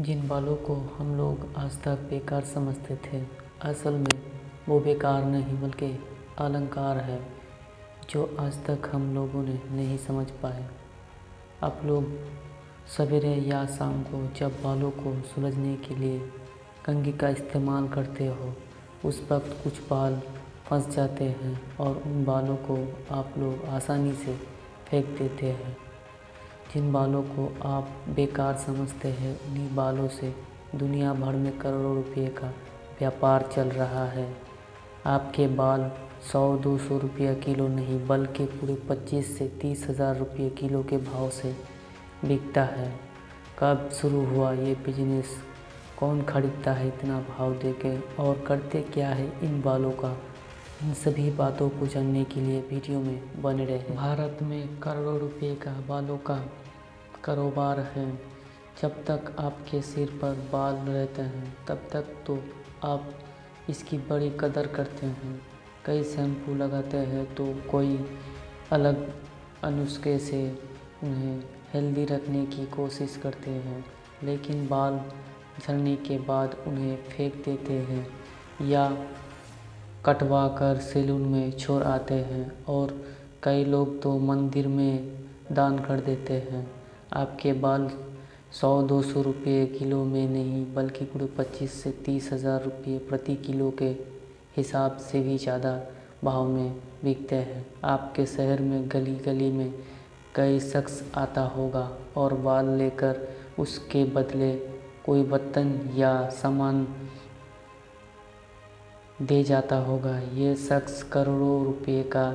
जिन बालों को हम लोग आज तक बेकार समझते थे, असल में वो बेकार नहीं बल्कि अलंकार है, जो आज तक हम लोगों ने नहीं समझ पाए। आप लोग सवेरे या शाम को जब बालों को सुलझने के लिए कंघी का इस्तेमाल करते हो, उस वक्त कुछ बाल फंस जाते हैं और उन बालों को आप लोग आसानी से फेंक देते हैं। जिन बालों को आप बेकार समझते हैं, उन्हीं बालों से दुनिया भर में करोड़ों रुपये का व्यापार चल रहा है। आपके बाल सौ दो सौ रुपया किलो नहीं, बल्कि पूरे पच्चीस से तीस हज़ार रुपये किलो के भाव से बिकता है। कब शुरू हुआ ये बिज़नेस कौन खरीदता है इतना भाव देके? और करते क्या है इन बालों का? इन सभी बातों को जानने के लिए वीडियो में बने रहे भारत में करोड़ों रुपए का बालों का कारोबार है। जब तक आपके सिर पर बाल रहते हैं, तब तक तो आप इसकी बड़ी कदर करते हैं। कई शैम्पू लगाते हैं तो कोई अलग अनुस्खे से उन्हें हेल्दी रखने की कोशिश करते हैं, लेकिन बाल झड़ने के बाद उन्हें फेंक देते हैं या कटवा कर सैलून में छोड़ आते हैं और कई लोग तो मंदिर में दान कर देते हैं। आपके बाल सौ दो सौ रुपये किलो में नहीं, बल्कि पूरे पच्चीस से तीस हज़ार रुपये प्रति किलो के हिसाब से भी ज़्यादा भाव में बिकते हैं। आपके शहर में गली गली में कई शख्स आता होगा और बाल लेकर उसके बदले कोई बर्तन या सामान दे जाता होगा। ये शख्स करोड़ों रुपए का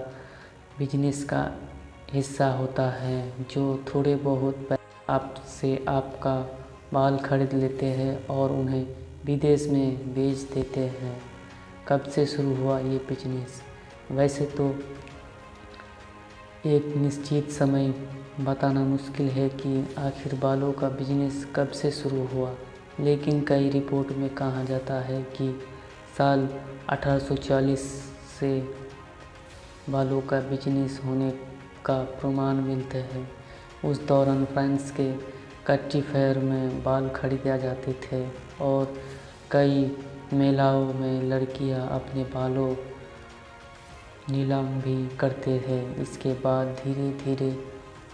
बिज़नेस का हिस्सा होता है, जो थोड़े बहुत आपसे आपका बाल खरीद लेते हैं और उन्हें विदेश में बेच देते हैं। कब से शुरू हुआ ये बिज़नेस वैसे तो एक निश्चित समय बताना मुश्किल है कि आखिर बालों का बिज़नेस कब से शुरू हुआ, लेकिन कई रिपोर्ट में कहा जाता है कि साल 1840 से बालों का बिज़नेस होने का प्रमाण मिलते हैं। उस दौरान फ्रांस के कच्ची फेयर में बाल खरीदे जाते थे और कई मेलाओं में लड़कियाँ अपने बालों नीलाम भी करते थे इसके बाद धीरे धीरे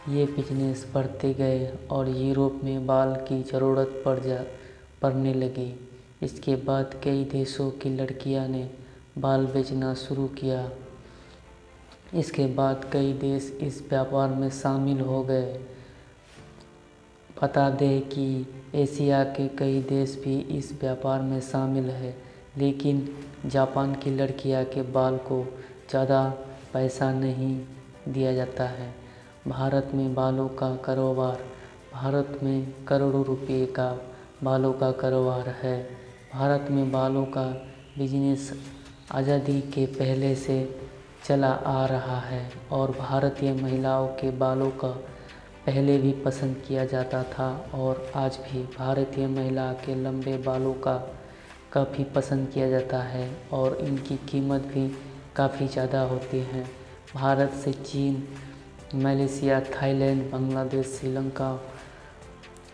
ये बिज़नेस बढ़ते गए और यूरोप में बाल की ज़रूरत पड़ जा, पड़ने लगी। इसके बाद कई देशों की लड़कियाँ ने बाल बेचना शुरू किया। इसके बाद कई देश इस व्यापार में शामिल हो गए। बता दें कि एशिया के कई देश भी इस व्यापार में शामिल है, लेकिन जापान की लड़कियाँ के बाल को ज़्यादा पैसा नहीं दिया जाता है। भारत में बालों का कारोबार, भारत में करोड़ों रुपए का बालों का कारोबार है। भारत में बालों का बिज़नेस आज़ादी के पहले से चला आ रहा है और भारतीय महिलाओं के बालों का पहले भी पसंद किया जाता था और आज भी भारतीय महिला के लंबे बालों का काफ़ी पसंद किया जाता है और इनकी कीमत भी काफ़ी ज़्यादा होती है। भारत से चीन, Malaysia, Thailand, Bangladesh, Sri Lanka,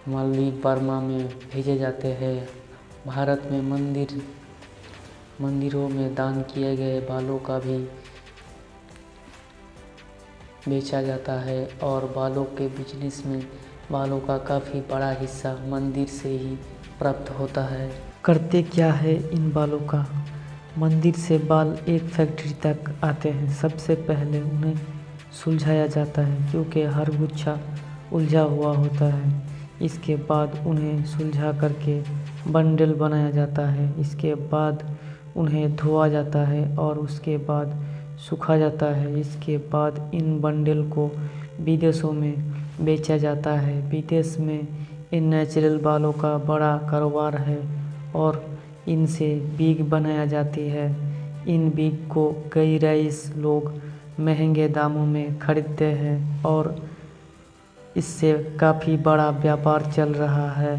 Maldives, Burma में भेजे जाते हैं। भारत में मंदिर, मंदिरों में दान किए गए बालों का भी बेचा जाता है और बालों के बिज़नेस में बालों का काफ़ी बड़ा हिस्सा मंदिर से ही प्राप्त होता है। करते क्या है इन बालों का? मंदिर से बाल एक फैक्ट्री तक आते हैं। सबसे पहले उन्हें सुलझाया जाता है क्योंकि हर गुच्छा उलझा हुआ होता है। इसके बाद उन्हें सुलझा करके बंडल बनाया जाता है। इसके बाद उन्हें धोआ जाता है और उसके बाद सूखा जाता है। इसके बाद इन बंडल को विदेशों में बेचा जाता है। विदेश में इन नेचुरल बालों का बड़ा कारोबार है और इनसे बीग बनाया जाती है। इन बीग को कई रईस लोग महँगे दामों में खरीदते हैं और इससे काफ़ी बड़ा व्यापार चल रहा है।